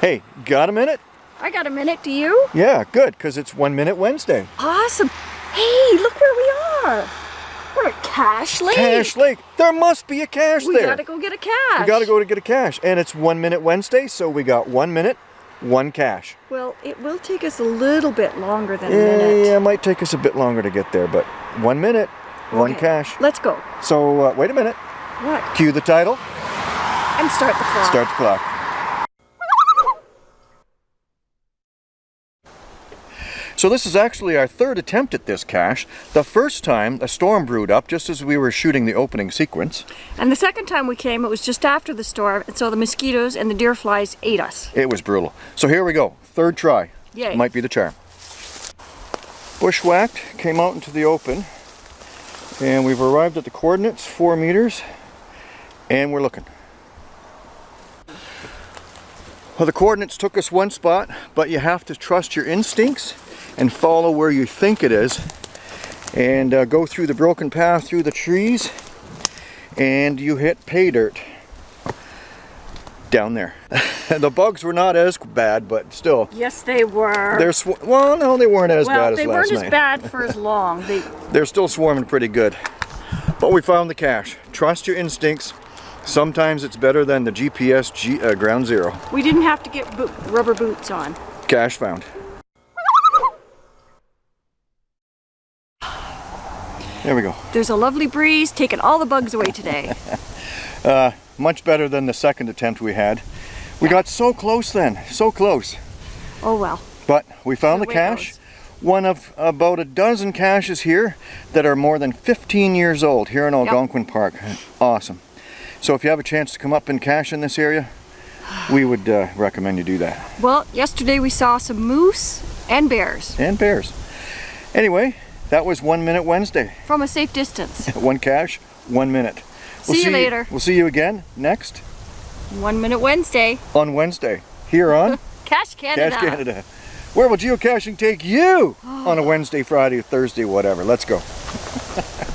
Hey, got a minute? I got a minute, do you? Yeah, good, because it's One Minute Wednesday. Awesome. Hey, look where we are. We're at Cache Lake. Cache Lake. There must be a cache we there. gotta go get a cache. We gotta go to get a cache. And it's One Minute Wednesday, so we got one minute, one cache. Well, it will take us a little bit longer than a minute. yeah, it might take us a bit longer to get there, but one minute, one Okay, cache. Let's go. So, uh, wait a minute. What? Cue the title, And start the clock. start the clock. So this is actually our third attempt at this cache. The first time, a storm brewed up just as we were shooting the opening sequence. And the second time we came, it was just after the storm, and so the mosquitoes and the deer flies ate us. It was brutal. So here we go, third try. Yay. Might be the charm. Bushwhacked, came out into the open, and we've arrived at the coordinates, four meters, and we're looking. Well, the coordinates took us one spot, but you have to trust your instincts and follow where you think it is, and uh, go through the broken path through the trees, and you hit pay dirt down there. the bugs were not as bad, but still, Yes, they were. they're well, no, they weren't as well, bad as they last weren't night. as bad for as long. They, They're still swarming pretty good. But we found the cache. Trust your instincts. Sometimes it's better than the GPS G, uh, ground zero. we didn't have to get boot, rubber boots on. Cache found. There we go. There's a lovely breeze taking all the bugs away today. Uh, much better than the second attempt we had. We got so close then, so close. oh well. But we found The the cache. goes. One of about a dozen caches here that are more than 15 years old here in Algonquin Park. Awesome. So if you have a chance to come up and cache in this area, we would uh, recommend you do that. Well, yesterday we saw some moose and bears And bears. Anyway, that was One Minute Wednesday. from a safe distance. One cache, one minute. We'll See you later. We'll see you again next One Minute Wednesday. on Wednesday here on Cache Canada. Cache Canada. Where will geocaching take you on a Wednesday, Friday, Thursday, whatever? Let's go.